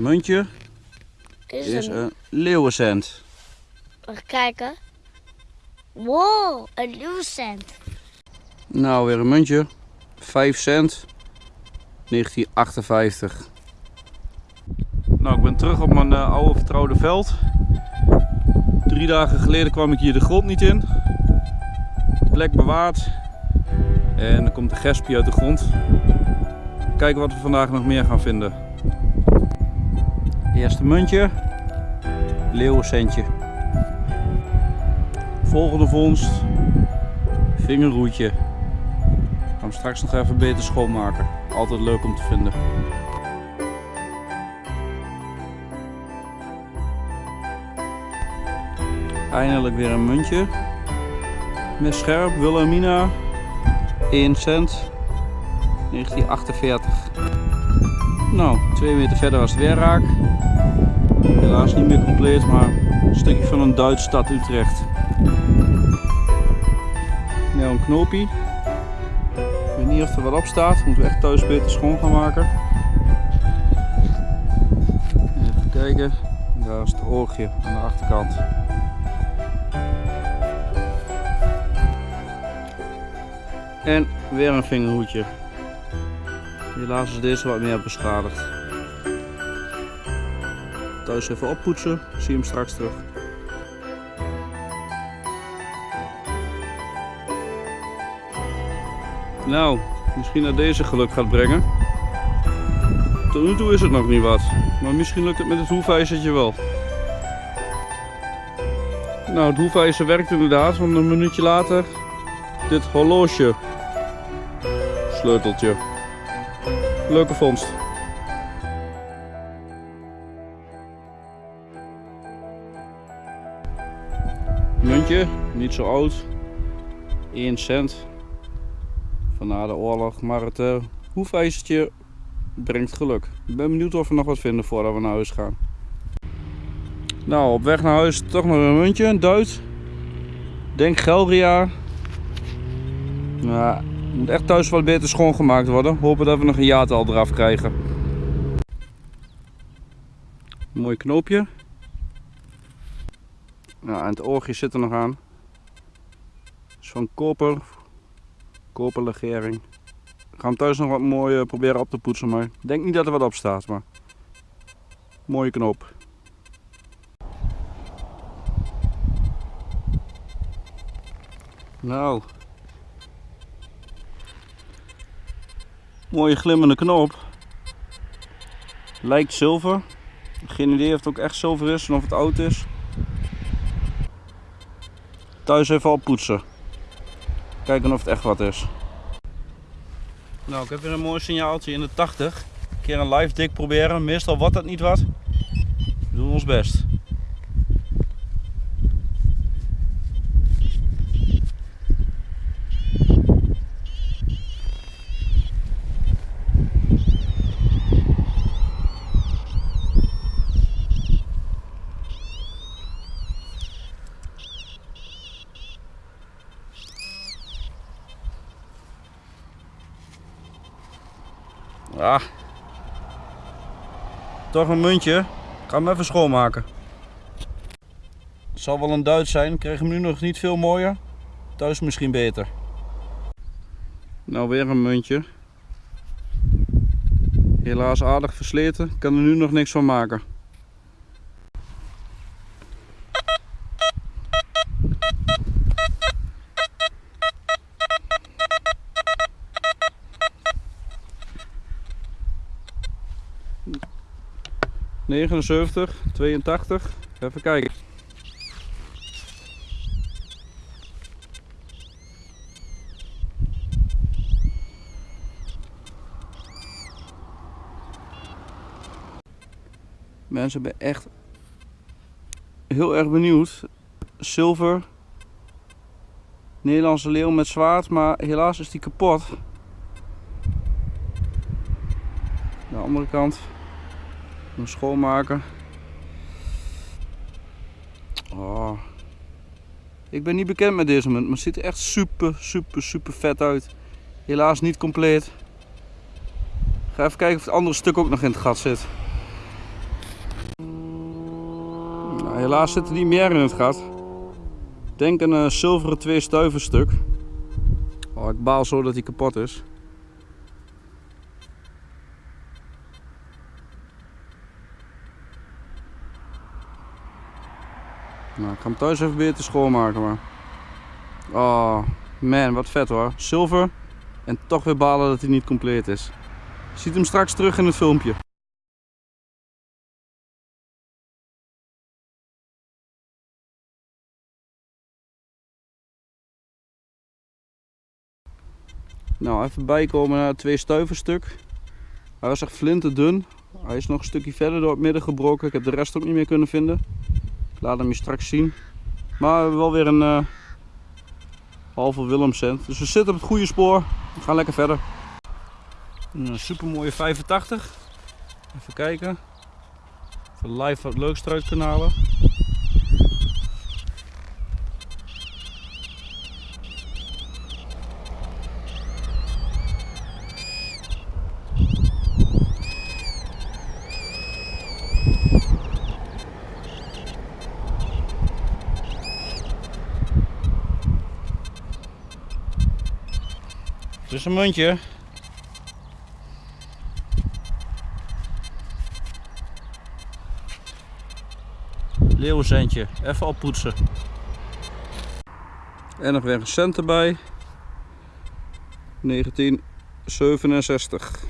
muntje Is, is een... een leeuwencent. Even kijken. Wow, een leeuwcent. Nou, weer een muntje. 5 cent. 1958. Nou, ik ben terug op mijn eh, oude vertrouwde veld. Drie dagen geleden kwam ik hier de grond niet in. Plek bewaard. En dan komt de gespie uit de grond. Kijken wat we vandaag nog meer gaan vinden. Eerste muntje. Leeuwencentje. Volgende vondst. Vingerroetje. Ik ga hem straks nog even beter schoonmaken. Altijd leuk om te vinden. Eindelijk weer een muntje. Met scherp, Wilhelmina. 1 cent. 1948. Nou, 2 meter verder was het weer raak. Helaas niet meer compleet, maar een stukje van een Duitse stad Utrecht. Nou, een knoopie. Ik weet niet of er wat op staat. Moeten we echt thuis beter schoon gaan maken. Even kijken. Daar is het oogje aan de achterkant. En weer een vingerhoedje. Helaas is deze wat meer beschadigd. Thuis even oppoetsen. Zie hem straks terug. Nou, misschien dat deze geluk gaat brengen. Tot nu toe is het nog niet wat. Maar misschien lukt het met het hoefijzertje wel. Nou, het hoefijzer werkt inderdaad, want een minuutje later dit horloge. Sleuteltje. Leuke vondst. Muntje, niet zo oud. 1 cent van na de oorlog. Maar het uh, hoefijzertje brengt geluk. Ik ben benieuwd of we nog wat vinden voordat we naar huis gaan. Nou, op weg naar huis toch nog een muntje, een Duits. Denk Gelria. Nou, moet echt thuis wat beter schoongemaakt worden. Hopen dat we nog een jaartal eraf krijgen. Mooi knoopje. Ja, en het oogje zit er nog aan. Is van koper. Koperlegering. Ik ga hem thuis nog wat mooi uh, proberen op te poetsen, maar ik denk niet dat er wat op staat. Maar mooie knoop. Nou. Mooie glimmende knoop. Lijkt zilver. Geen idee of het ook echt zilver is en of het oud is. Thuis even oppoetsen. Kijken of het echt wat is. Nou, ik heb weer een mooi signaaltje in de 80. Een keer een live dik proberen. Meestal wordt dat niet wat. We doen ons best. Ah. Toch een muntje. Ik ga hem even schoonmaken. Het zal wel een Duits zijn. Ik kreeg hem nu nog niet veel mooier. Thuis misschien beter. Nou weer een muntje. Helaas aardig versleten. Ik kan er nu nog niks van maken. Negenenzeventig, 82. Even kijken. Mensen ben echt heel erg benieuwd. Zilver. Nederlandse leeuw met zwaard, maar helaas is die kapot. De andere kant. Schoonmaken. Oh. Ik ben niet bekend met deze munt, maar het ziet er echt super, super, super vet uit. Helaas niet compleet. Ga even kijken of het andere stuk ook nog in het gat zit. Helaas zit er niet meer in het gat. Denk een zilveren twee stuiven stuk. Oh, ik baal zo dat hij kapot is. Nou, ik ga hem thuis even beter schoonmaken maar. Oh, man, wat vet hoor. Zilver. En toch weer balen dat hij niet compleet is. Je ziet hem straks terug in het filmpje. Nou, even bijkomen naar het twee stuiverstuk. Hij was echt flinterdun. Hij is nog een stukje verder door het midden gebroken. Ik heb de rest ook niet meer kunnen vinden. Laat hem je straks zien. Maar we hebben wel weer een eh, halve Willemcent. Dus we zitten op het goede spoor. We gaan lekker verder. Een super mooie 85. Even kijken. Even live wat leuks eruit halen. Is een muntje. Leeuwenzentje. Even oppoetsen. En nog weer een cent erbij. 1967.